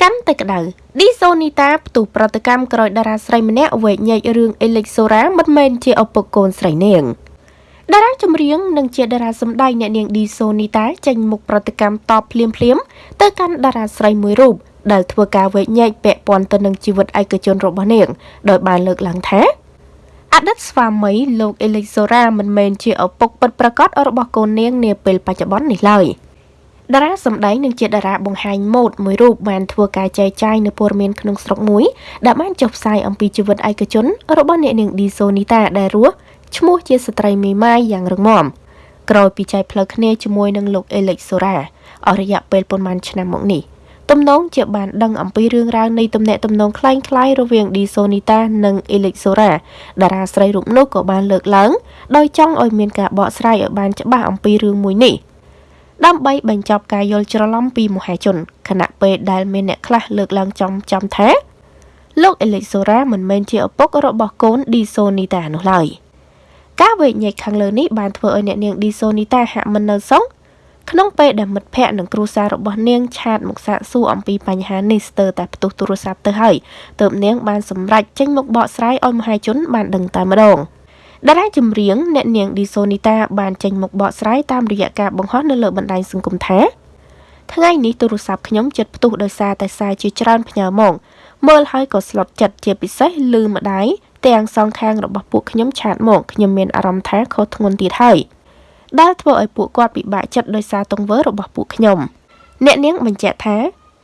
កាន់តែក្តៅឌីសូនីតាផ្ទុះប្រតិកម្មក្រោយតារាស្រីម្នាក់វែកញែករឿងអេលិចសូរ៉ាមិនមែនជាឪពុកកូនស្រីនាងតារាចម្រៀងនិងជាតារាសម្ដែងអ្នកនាងឌីសូនីតាចេញមុខប្រតិកម្មតបភ្លាមភ្លាមទៅកាន់តារាស្រីមួយរូបដែលធ្វើការវែកញែកពាក់ព័ន្ធទៅនឹងជីវិតឯកជនរបស់នាងដោយបានលើកឡើងថាអតីតស្វាមីលោកអេលិចសូរ៉ាមិនមែនជាឪពុកពិតប្រាកដរបស់កូននាងនាពេលបច្ចុប្បន្ននេះឡើយ។ តារាសម្ដែងនិងជាតារាបង្ហាញម៉ូដមួយរូបបានធ្វើការចែកចាយនៅព័ត៌មានក្នុងស្រុកមួយដែលបានចុះផ្សាយអំពីជីវិតឯកជនរបស់អ្នកនាងឌីសូនីតាដែលរស់ឈ្មោះជាស្ត្រីមេម៉ាយយ៉ាងរឹងមាំក្រោយពីចែកផ្លូវគ្នាជាមួយនឹងលោកអេលិចសូរ៉ាអស់រយៈពេលប៉ុន្មានឆ្នាំមកនេះទំនងជាបានដឹងអំពីរឿងរ៉ាវនៃទំនាក់ទំនងคล้ายៗរវាងឌីសូនីតានិងអេលិចសូរ៉ាតារាស្រីរូបនោះក៏បានលើកឡើងដោយចង់ឲ្យមានការបកស្រាយឲ្យបានច្បាស់អំពីរឿងមួយនេះ ដើម្បីបញ្ចប់ការយល់ច្រឡំពីមហាជនខណៈពេលដែលមានអ្នកខ្លះលើកឡើងចំចំថាលោកអេលិចសូរ៉ាមិនមែនជាឪពុករបស់កូនឌីសូនីតានោះឡើយការវែកញែកខាងលើនេះបានធ្វើឲ្យអ្នកនាងឌីសូនីតាហាក់មិននៅសងក្នុងពេលដែលមិត្តភ័ក្តិនិងគ្រួសាររបស់នាងឆាតមកសាកសួរអំពីបញ្ហានេះស្ទើរតែផ្ទុះទូរស័ព្ទទៅហើយទើបនាងបានសម្រេចចេញមកបកស្រាយឲ្យមហាជនបានដឹងតែម្ដង។ តារាចម្រៀងអ្នកនាងឌីសូនីតាបានចេញមុខបកស្រាយតាមរយៈការបង្ហោះនៅលើបណ្ដាញសង្គមថាថ្ងៃនេះទូរស័ព្ទខ្ញុំចិត្តផ្ទុះដោយសារតែសារជាច្រើនផ្ញើមកមើលហើយក៏ស្លុតចិត្តជាពិសេសលឺម្ដាយទាំងសងខាងរបស់ពួកខ្ញុំឆាតមកខ្ញុំមានអារម្មណ៍ថាខុសធ្ងន់ទៀតហើយដែលធ្វើឲ្យពួកគាត់ពិបាកចិត្តដោយសារទង្វើរបស់ពួកខ្ញុំអ្នកនាងបញ្ជាក់ថា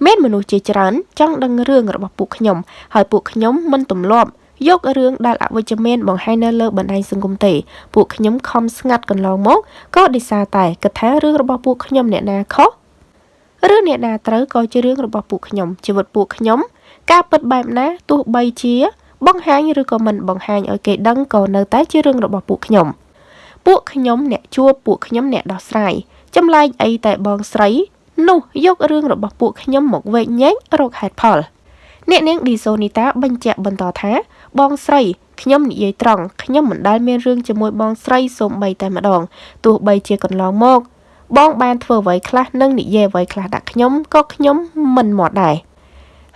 មានមនុស្សជាច្រើនចង់ដឹងរឿងរបស់ពួកខ្ញុំហើយពួកខ្ញុំមិនទម្លាប់ យករឿងដែលអវិជ្ជមានបង្ហាញនៅលើបណ្ដាញសង្គមទេ ពួកខ្ញុំខំស្ងាត់កន្លងមកក៏ដោយសារតែគិតថារឿងរបស់ពួកខ្ញុំអ្នកណាខុសឬអ្នកណាត្រូវក៏ជារឿងរបស់ពួកខ្ញុំជីវិតពួកខ្ញុំ ការពិតបែបណាទោះបីជា បង្ហាញឬក៏មិនបង្ហាញឲ្យគេដឹងក៏នៅតែជារឿងរបស់ពួកខ្ញុំពួកខ្ញុំអ្នកជួបពួកខ្ញុំអ្នកដោះស្រាយចម្លែកអីតែបងស្រីនោះយករឿងរបស់ពួកខ្ញុំមកវែកញែករកហេតុផល អ្នកនាងឌីសូនីតាបញ្ជាក់បន្តថា បងស្រីខ្ញុំនិយាយត្រង់ខ្ញុំមិនដែលមានរឿងជាមួយបងស្រីសូម្បីតែម្ដងទោះបីជាកន្លងមក បងបានធ្វើអ្វីខ្លះនិងនិយាយអ្វីខ្លះដាក់ខ្ញុំក៏ខ្ញុំមិនមកដែរ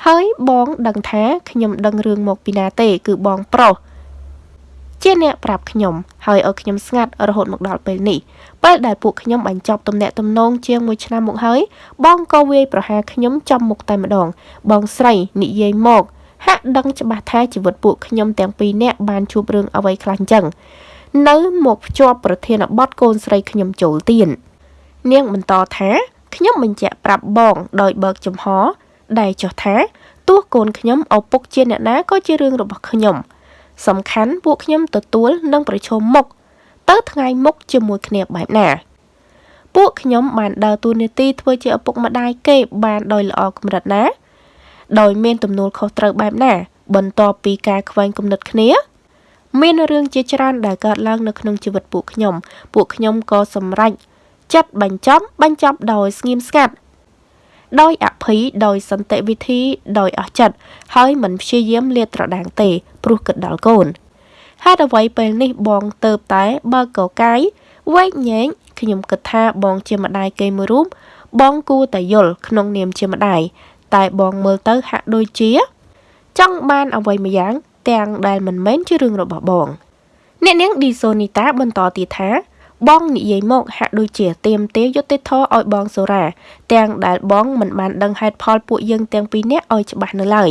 ហើយបងដឹងថាខ្ញុំដឹងរឿងមកពីណាទេ គឺបងប្រុសជាអ្នកប្រាប់ខ្ញុំហើយឲ្យខ្ញុំស្ងាត់រហូតមកដល់ពេលនេះពេលដែលពួកខ្ញុំបញ្ចប់ទំនាក់ទំនងជាង1ឆ្នាំមកហើយបងក៏វាយប្រហារខ្ញុំចំមុខតែម្ដង បងស្រីនិយាយមក ហាក់ដឹងច្បាស់ថាជីវិតពួកខ្ញុំទាំងពីរនាក់បានជួបរឿងអ្វីខ្លះអញ្ចឹងនៅមកភ្ជាប់ប្រធានបទកូនស្រីខ្ញុំចូលទៀននាងបន្តថាខ្ញុំបញ្ជាក់ប្រាប់បងដោយបើកចំហ ដែលចោះថាទោះកូនខ្ញុំឪពុកជាអ្នកណាក៏ជារឿងរបស់ខ្ញុំ សំខាន់ពួកខ្ញុំទទួលនិងប្រឈមមុខទៅថ្ងៃមុខជាមួយគ្នាបែបណា ពួកខ្ញុំបានដើរតួនាទីធ្វើជាឪពុកម្ដាយគេបានដោយល្អកម្រិតណា ដោយមានទំនួលខុសត្រូវបែបណា បន្ទាប់ពីការខ្វែងគំនិតគ្នា មានរឿងជាច្រើនដែលកើតឡើងនៅក្នុងជីវិតពួកខ្ញុំ ពួកខ្ញុំក៏សម្រេចចិត្តបញ្ចប់បញ្ចប់ដោយស្ងៀមស្ងាត់ដោយអភ័យដោយសន្តិវិធីដោយអស់ចិត្តហើយមិនព្យាយាមលាតត្រដាងទេ ព្រោះគិតដល់កូនហេតុអ្វីពេលនេះបងទៅតែបើកកកាយវែកញែងខ្ញុំគិតថាបងជាម្ដាយគេមួយរូបបងគួរតែយល់ក្នុងនាមជាម្ដាយ តែបងមើលទៅហាក់ដូចជា ចង់បានអ្វីម្យ៉ាង ទាំងដែលមិនមែនជារឿងរបស់បង អ្នកនាងឌីសូនីតាបន្តទៀតថាបងនិយាយមកហាក់ដូចជាទៀមទាយុទ្ធធរឲ្យបងសូរ៉ាទាំងដែលបងមិនបានដឹងហេតុផលពួកយើងទាំងពីរនាក់ឲ្យច្បាស់នៅឡើយ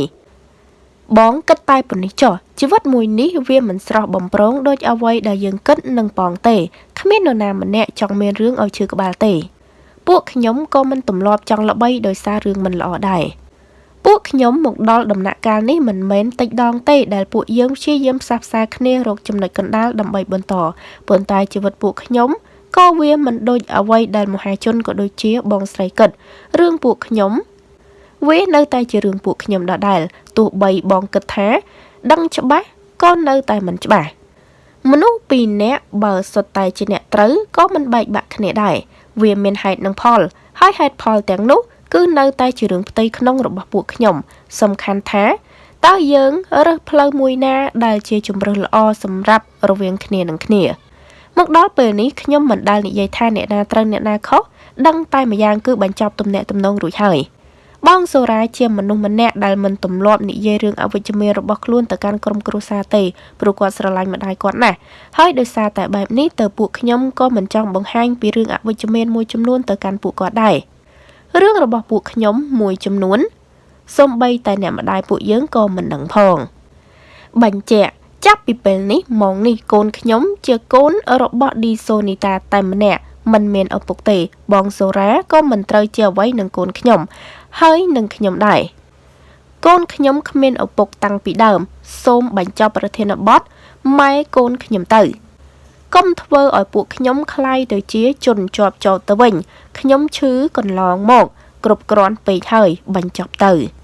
បងគិតតែប៉ុណ្នេះចុះជីវិតមួយនេះវាមិនស្រស់បំប្រងដូចអ្វីដែលយើងគិតនឹងប៉ងទេគ្មាននរណាម្នាក់ចង់មានរឿងឲ្យឈឺក្បាលទេ ពួកខ្ញុំក៏មិនទម្លាប់ចង់ល្បីដោយសាររឿងមិនល្អដែរពួកខ្ញុំមកដល់ដំណាក់កាលនេះមិនមែនតិចដងទេដែលពួកយើងព្យាយាមផ្សះផ្សាគ្នារកចំណុចកណ្ដាលដើម្បីបន្តប៉ុន្តែជីវិតពួកខ្ញុំក៏វាមិនដូចអ្វីដែលមហាជនក៏ដូចជាបងស្រីគិតរឿងពួកខ្ញុំវានៅតែជារឿងពួកខ្ញុំដដែលទោះបីបងគិតថា ដឹងច្បាស់ក៏នៅតែមិនច្បាស់ មនុស្សពីរនាក់បើសុទ្ធតែជាអ្នកត្រូវក៏មិនបែកបាក់គ្នាដែរវាមានហេតុនិងផល ហើយហេតុផលទាំងនោះ គឺនៅតែជារឿងផ្ទៃក្នុងរបស់ពួកខ្ញុំ សំខាន់ថាតើយើងរើសផ្លូវមួយណា ដែលជាជំរើសល្អសម្រាប់រវាងគ្នានឹងគ្នាមកដល់ពេលនេះខ្ញុំមិនដែលនិយាយថាអ្នកណាត្រូវអ្នកណាខុសដឹងតែម្យ៉ាងគឺបញ្ចប់ទំនាក់ទំនងរួចហើយ បងសូរ៉ាជាមនុស្សម្នាក់ដែលមិនទម្លាប់និយាយរឿងអវិជ្ជមានរបស់ខ្លួនទៅកាន់ក្រុមគ្រួសារទេព្រោះគាត់ស្រឡាញ់ម្ដាយគាត់ណាស់ហើយដោយសារតែបែបនេះទៅពួកខ្ញុំក៏មិនចង់បង្ហាញពីរឿងអវិជ្ជមានមួយចំនួនទៅកាន់ពួកគាត់ដែររឿងរបស់ពួកខ្ញុំមួយចំនួនសូម្បីតែអ្នកម្ដាយពួកយើងក៏មិនដឹងផងបញ្ជាក់ចាប់ពីពេលនេះម៉ោងនេះកូនខ្ញុំជាកូនរបស់ឌីសូនីតាតែម្នាក់មិនមានឪពុកទេ បងសូរ៉ាក៏មិនត្រូវជាអ្វីនឹងកូនខ្ញុំ ហើយនឹងខ្ញុំដែរកូនខ្ញុំគ្មានឪពុកតាំងពីដើម សូមបញ្ចប់ប្រធានបទម៉ែកូនខ្ញុំទៅកុំធ្វើឲ្យពួកខ្ញុំคล้ายទៅជាជនជាប់ចោតទៅវិញខ្ញុំឈឺកន្លងមក គ្រប់គ្រាន់ពេកហើយបញ្ចប់ទៅ